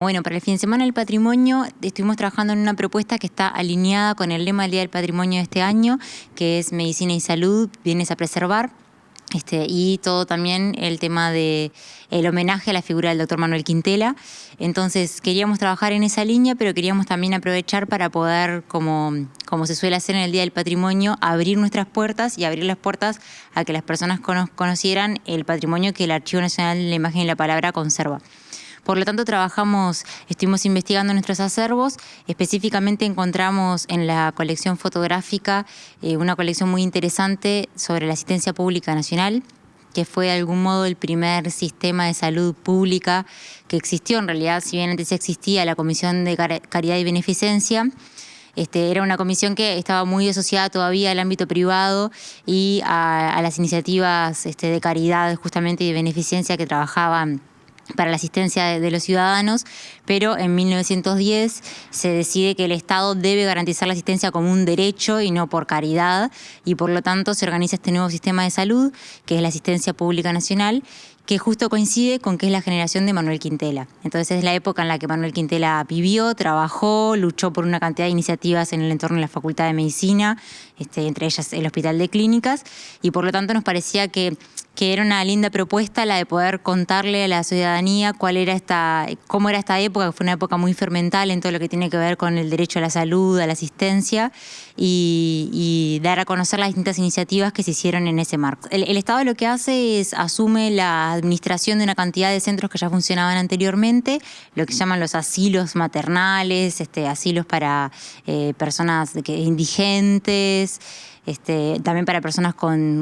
Bueno, para el fin de semana del patrimonio estuvimos trabajando en una propuesta que está alineada con el lema del Día del Patrimonio de este año, que es Medicina y Salud, bienes a preservar. Este, y todo también el tema de homenaje a la figura del doctor Manuel Quintela. Entonces queríamos trabajar en esa línea, pero queríamos también aprovechar para poder, como, como se suele hacer en el Día del Patrimonio, abrir nuestras puertas y abrir las puertas a que las personas conocieran el patrimonio que el Archivo Nacional de la Imagen y la Palabra conserva. Por lo tanto, trabajamos, estuvimos investigando nuestros acervos, específicamente encontramos en la colección fotográfica eh, una colección muy interesante sobre la asistencia pública nacional, que fue de algún modo el primer sistema de salud pública que existió. En realidad, si bien antes existía la Comisión de Caridad y Beneficencia, este, era una comisión que estaba muy asociada todavía al ámbito privado y a, las iniciativas este, de caridad justamente y de beneficencia que trabajaban para la asistencia de, los ciudadanos, pero en 1910 se decide que el Estado debe garantizar la asistencia como un derecho y no por caridad, y por lo tanto se organiza este nuevo sistema de salud, que es la asistencia pública nacional, que justo coincide con que es la generación de Manuel Quintela. Entonces es la época en la que Manuel Quintela vivió, trabajó, luchó por una cantidad de iniciativas en el entorno de la Facultad de Medicina, este, entre ellas el Hospital de Clínicas, y por lo tanto nos parecía que que era una linda propuesta la de poder contarle a la ciudadanía cuál era esta, cómo era esta época, que fue una época muy fermental en todo lo que tiene que ver con el derecho a la salud, a la asistencia, y, dar a conocer las distintas iniciativas que se hicieron en ese marco. El, Estado lo que hace es asume la administración de una cantidad de centros que ya funcionaban anteriormente, lo que llaman los asilos maternales, este, asilos para eh, personas indigentes, este, también para personas con,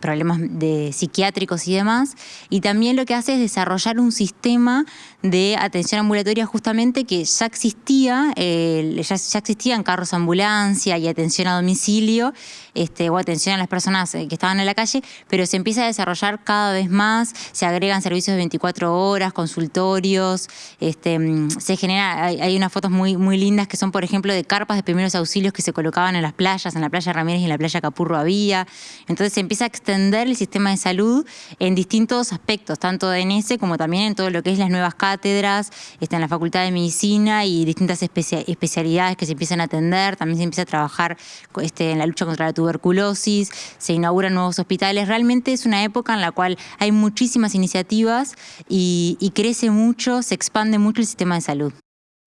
problemas de psiquiátricos y demás. Y también lo que hace es desarrollar un sistema de atención ambulatoria justamente que ya existía, ya, ya, existían carros ambulancia y atención a domicilio, este, o atención a las personas eh, que estaban en la calle, pero se empieza a desarrollar cada vez más, se agregan servicios de 24 horas, consultorios, este, se genera, hay, unas fotos muy, lindas que son, por ejemplo, de carpas de primeros auxilios que se colocaban en las playas, en la playa y en la playa Capurro había. Entonces se empieza a extender el sistema de salud en distintos aspectos, tanto en ese como también en todo lo que es las nuevas cátedras, está en la Facultad de Medicina y distintas especialidades que se empiezan a atender. También se empieza a trabajar este, en la lucha contra la tuberculosis, se inauguran nuevos hospitales. Realmente es una época en la cual hay muchísimas iniciativas y crece mucho, se expande mucho el sistema de salud.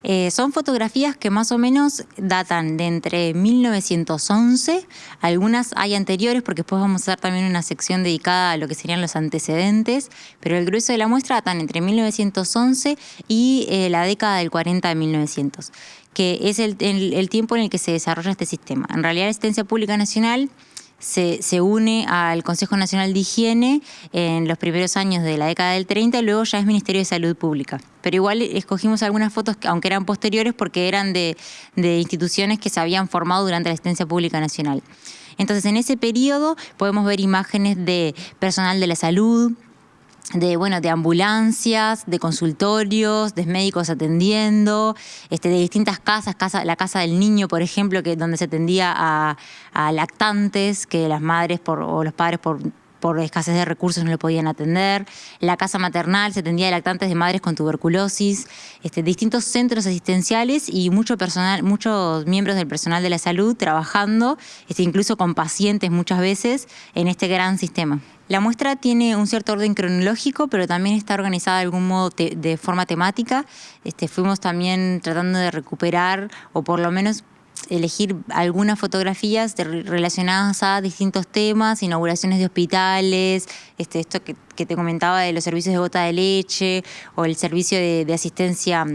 Eh, son fotografías que más o menos datan de entre 1911, algunas hay anteriores porque después vamos a hacer también una sección dedicada a lo que serían los antecedentes, pero el grueso de la muestra datan entre 1911 y eh, la década del 40 de 1900, que es el, el tiempo en el que se desarrolla este sistema. En realidad la Asistencia Pública Nacional se, une al Consejo Nacional de Higiene en los primeros años de la década del 30 y luego ya es Ministerio de Salud Pública. Pero igual escogimos algunas fotos, aunque eran posteriores, porque eran de, de instituciones que se habían formado durante la asistencia pública nacional. Entonces, en ese periodo podemos ver imágenes de personal de la salud, de, bueno, de ambulancias, de consultorios, de médicos atendiendo, este, de distintas casas, casa, la casa del niño, por ejemplo, que donde se atendía a, lactantes, que las madres por, o los padres por por escasez de recursos no le podían atender, la casa maternal se atendía de lactantes de madres con tuberculosis, este, distintos centros asistenciales y mucho personal, muchos miembros del personal de la salud trabajando, este, incluso con pacientes muchas veces, en este gran sistema. La muestra tiene un cierto orden cronológico, pero también está organizada de algún modo de forma temática. Este, fuimos también tratando de recuperar, o por lo menos elegir algunas fotografías relacionadas a distintos temas, inauguraciones de hospitales, este, esto que, te comentaba de los servicios de gota de leche o el servicio de asistencia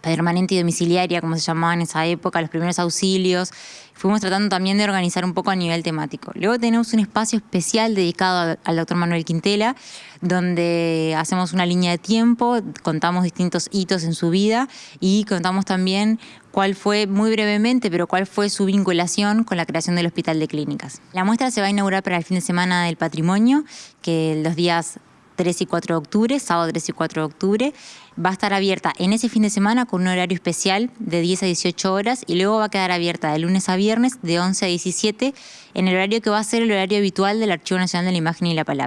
permanente y domiciliaria, como se llamaba en esa época, los primeros auxilios. Fuimos tratando también de organizar un poco a nivel temático. Luego tenemos un espacio especial dedicado al doctor Manuel Quintela, donde hacemos una línea de tiempo, contamos distintos hitos en su vida y contamos también cuál fue, muy brevemente, pero cuál fue su vinculación con la creación del Hospital de Clínicas. La muestra se va a inaugurar para el fin de semana del patrimonio, que los días 3 y 4 de octubre, sábado 3 y 4 de octubre. Va a estar abierta en ese fin de semana con un horario especial de 10 a 18 horas y luego va a quedar abierta de lunes a viernes de 11 a 17 en el horario que va a ser el horario habitual del Archivo Nacional de la Imagen y la Palabra.